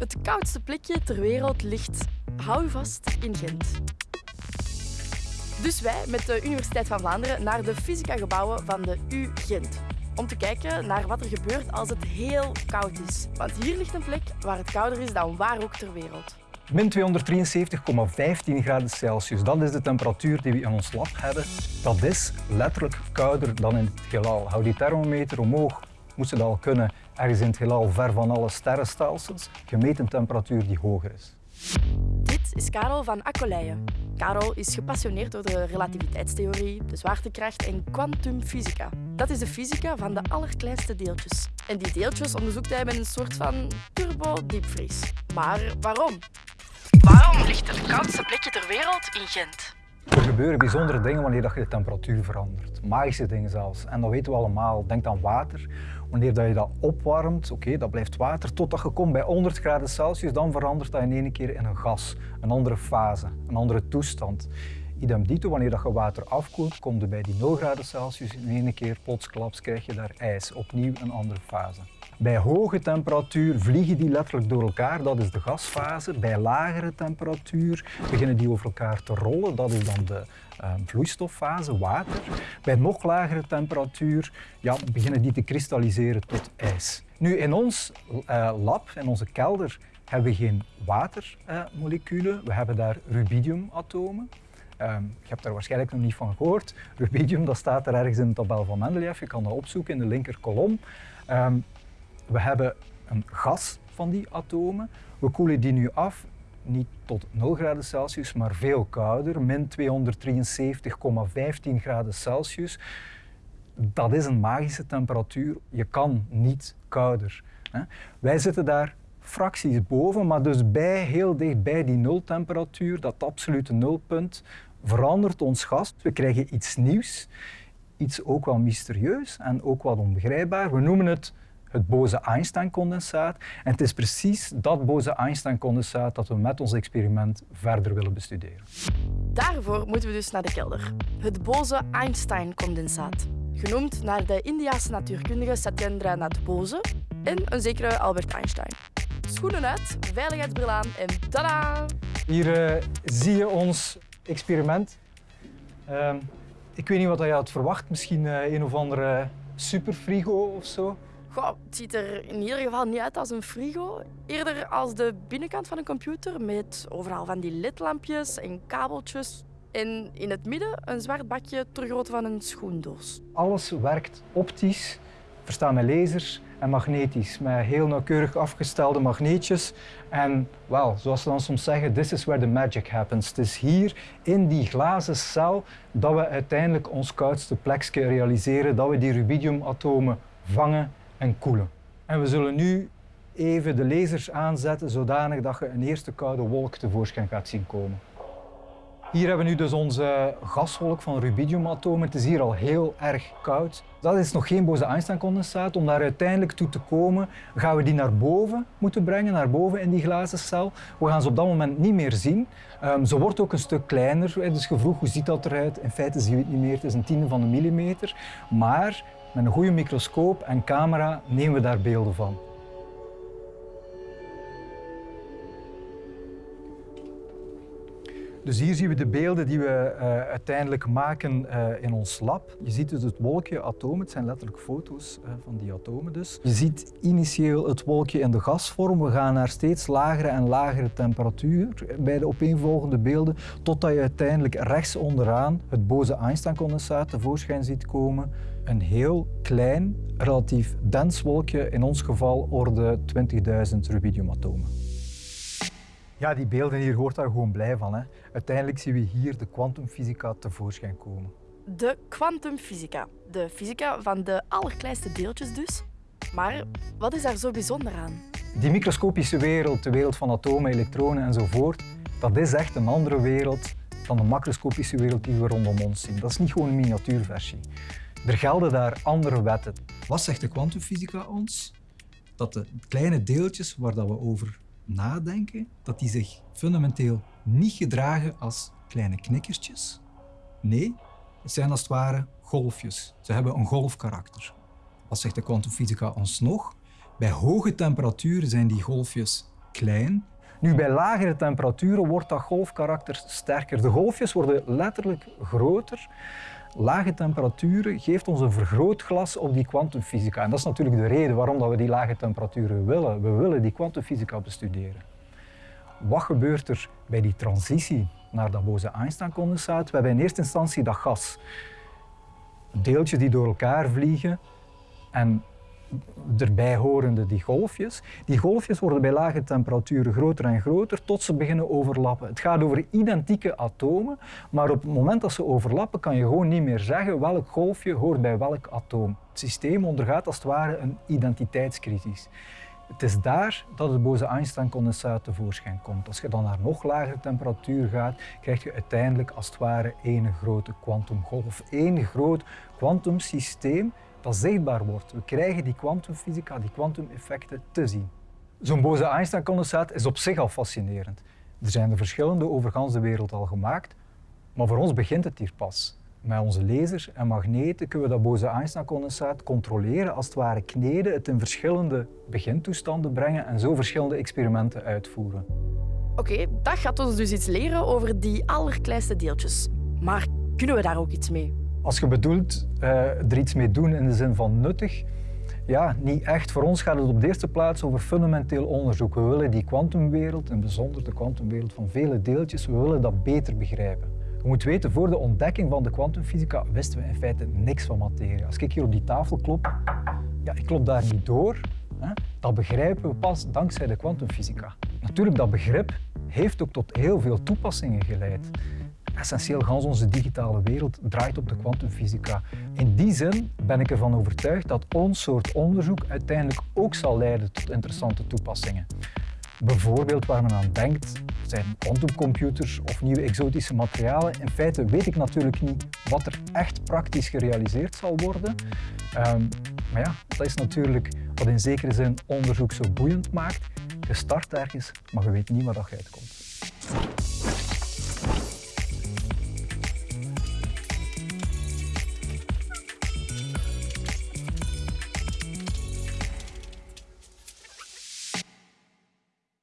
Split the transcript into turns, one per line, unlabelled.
Het koudste plekje ter wereld ligt, hou vast, in Gent. Dus wij met de Universiteit van Vlaanderen naar de fysica-gebouwen van de U Gent. Om te kijken naar wat er gebeurt als het heel koud is. Want hier ligt een plek waar het kouder is dan waar ook ter wereld.
Min 273,15 graden Celsius, dat is de temperatuur die we in ons lab hebben. Dat is letterlijk kouder dan in het heelal. Hou die thermometer omhoog, moest het al kunnen, ergens in het heelal ver van alle sterrenstelsels, gemeten temperatuur die hoger is.
Dit is Karel van Akkoleijen. Karel is gepassioneerd door de relativiteitstheorie, de zwaartekracht en kwantumfysica. Dat is de fysica van de allerkleinste deeltjes. En die deeltjes onderzoekt hij met een soort van turbo-diepvries. Maar waarom? Waarom ligt het koudste plekje ter wereld in Gent?
Er gebeuren bijzondere dingen wanneer je de temperatuur verandert. Magische dingen zelfs. En dat weten we allemaal. Denk aan water. Wanneer je dat opwarmt, oké, dat blijft water, totdat je komt bij 100 graden Celsius, dan verandert dat in één keer in een gas. Een andere fase, een andere toestand. Idem dito, wanneer dat je water afkoelt, komt je bij die 0 graden Celsius in één keer plotsklaps krijg je daar ijs. Opnieuw een andere fase. Bij hoge temperatuur vliegen die letterlijk door elkaar, dat is de gasfase. Bij lagere temperatuur beginnen die over elkaar te rollen, dat is dan de uh, vloeistoffase, water. Bij nog lagere temperatuur ja, beginnen die te kristalliseren tot ijs. Nu, in ons uh, lab, in onze kelder, hebben we geen watermoleculen, we hebben daar rubidiumatomen. Um, je hebt daar waarschijnlijk nog niet van gehoord. Rubidium dat staat er ergens in de tabel van Mendeleev. Je kan dat opzoeken in de linker kolom. Um, we hebben een gas van die atomen. We koelen die nu af, niet tot 0 graden Celsius, maar veel kouder, min 273,15 graden Celsius. Dat is een magische temperatuur. Je kan niet kouder. Wij zitten daar fracties boven, maar dus bij, heel dicht bij die nultemperatuur, dat absolute nulpunt, verandert ons gas. We krijgen iets nieuws, iets ook wel mysterieus en ook wat onbegrijpbaar. We noemen het het Bose-Einstein-condensaat. En het is precies dat Bose-Einstein-condensaat dat we met ons experiment verder willen bestuderen.
Daarvoor moeten we dus naar de kelder. Het Bose-Einstein-condensaat. Genoemd naar de Indiase natuurkundige Satyendranath Bose en een zekere Albert Einstein. Schoenen uit, veiligheidsbril aan en tada!
Hier uh, zie je ons experiment. Uh, ik weet niet wat je had verwacht. Misschien uh, een of andere superfrigo of zo.
Goh, het ziet er in ieder geval niet uit als een frigo. Eerder als de binnenkant van een computer met overal van die ledlampjes en kabeltjes. En in het midden een zwart bakje ter grootte van een schoendoos.
Alles werkt optisch, verstaan met lasers en magnetisch. Met heel nauwkeurig afgestelde magneetjes. En wel, zoals ze dan soms zeggen, this is where the magic happens. Het is hier in die glazen cel dat we uiteindelijk ons koudste plekje realiseren, dat we die rubidiumatomen vangen en koelen. En we zullen nu even de lasers aanzetten zodanig dat je een eerste koude wolk tevoorschijn gaat zien komen. Hier hebben we nu dus onze gaswolk van rubidiumatomen. Het is hier al heel erg koud. Dat is nog geen Bose-Einstein-condensaat. Om daar uiteindelijk toe te komen, gaan we die naar boven moeten brengen, naar boven in die glazen cel. We gaan ze op dat moment niet meer zien. Um, ze wordt ook een stuk kleiner. Dus je vroeg, hoe ziet dat eruit? In feite zien we het niet meer. Het is een tiende van een millimeter. Maar met een goede microscoop en camera nemen we daar beelden van. Dus hier zien we de beelden die we uh, uiteindelijk maken uh, in ons lab. Je ziet dus het wolkje atomen, het zijn letterlijk foto's uh, van die atomen dus. Je ziet initieel het wolkje in de gasvorm. We gaan naar steeds lagere en lagere temperatuur bij de opeenvolgende beelden, totdat je uiteindelijk rechts onderaan het Bose-Einstein-condensaat tevoorschijn ziet komen. Een heel klein, relatief dens wolkje, in ons geval orde 20.000 rubidiumatomen. Ja, die beelden hier hoort daar gewoon blij van. Hè. Uiteindelijk zien we hier de kwantumfysica tevoorschijn komen.
De kwantumfysica. De fysica van de allerkleinste deeltjes dus. Maar wat is daar zo bijzonder aan?
Die microscopische wereld, de wereld van atomen, elektronen enzovoort, dat is echt een andere wereld dan de macroscopische wereld die we rondom ons zien. Dat is niet gewoon een miniatuurversie. Er gelden daar andere wetten. Wat zegt de kwantumfysica ons? Dat de kleine deeltjes waar dat we over nadenken, dat die zich fundamenteel niet gedragen als kleine knikkertjes. Nee, het zijn als het ware golfjes. Ze hebben een golfkarakter. Wat zegt de kwantumfysica ons nog? Bij hoge temperaturen zijn die golfjes klein. Nu, bij lagere temperaturen wordt dat golfkarakter sterker. De golfjes worden letterlijk groter. Lage temperaturen geeft ons een vergrootglas op die kwantumfysica. En dat is natuurlijk de reden waarom dat we die lage temperaturen willen. We willen die kwantumfysica bestuderen. Wat gebeurt er bij die transitie naar dat Bose-Einstein-condensaat? We hebben in eerste instantie dat gas. Deeltjes die door elkaar vliegen en erbij horende die golfjes. Die golfjes worden bij lage temperaturen groter en groter tot ze beginnen overlappen. Het gaat over identieke atomen, maar op het moment dat ze overlappen kan je gewoon niet meer zeggen welk golfje hoort bij welk atoom. Het systeem ondergaat als het ware een identiteitscrisis. Het is daar dat het Bose-Einstein-condensaat tevoorschijn komt. Als je dan naar nog lagere temperatuur gaat, krijg je uiteindelijk als het ware één grote kwantumgolf. één groot kwantumsysteem dat zichtbaar wordt. We krijgen die kwantumfysica, die kwantumeffecten te zien. Zo'n Bose-Einstein-condensaat is op zich al fascinerend. Er zijn er verschillende over de wereld al gemaakt, maar voor ons begint het hier pas. Met onze lasers en magneten kunnen we dat Bose-Einstein-condensaat controleren, als het ware kneden, het in verschillende begintoestanden brengen en zo verschillende experimenten uitvoeren.
Oké, dat gaat ons dus iets leren over die allerkleinste deeltjes. Maar kunnen we daar ook iets mee?
Als je bedoelt uh, er iets mee doen in de zin van nuttig, ja, niet echt. Voor ons gaat het op de eerste plaats over fundamenteel onderzoek. We willen die kwantumwereld, en bijzonder de kwantumwereld van vele deeltjes, we willen dat beter begrijpen. Je moet weten, voor de ontdekking van de kwantumfysica wisten we in feite niks van materie. Als ik hier op die tafel klop, ja, ik klop daar niet door. Hè. Dat begrijpen we pas dankzij de kwantumfysica. Natuurlijk, dat begrip heeft ook tot heel veel toepassingen geleid. Essentieel gans onze digitale wereld draait op de kwantumfysica. In die zin ben ik ervan overtuigd dat ons soort onderzoek uiteindelijk ook zal leiden tot interessante toepassingen. Bijvoorbeeld waar men aan denkt zijn quantumcomputers of nieuwe exotische materialen. In feite weet ik natuurlijk niet wat er echt praktisch gerealiseerd zal worden. Um, maar ja, dat is natuurlijk wat in zekere zin onderzoek zo boeiend maakt. Je start ergens, maar je weet niet waar dat uitkomt.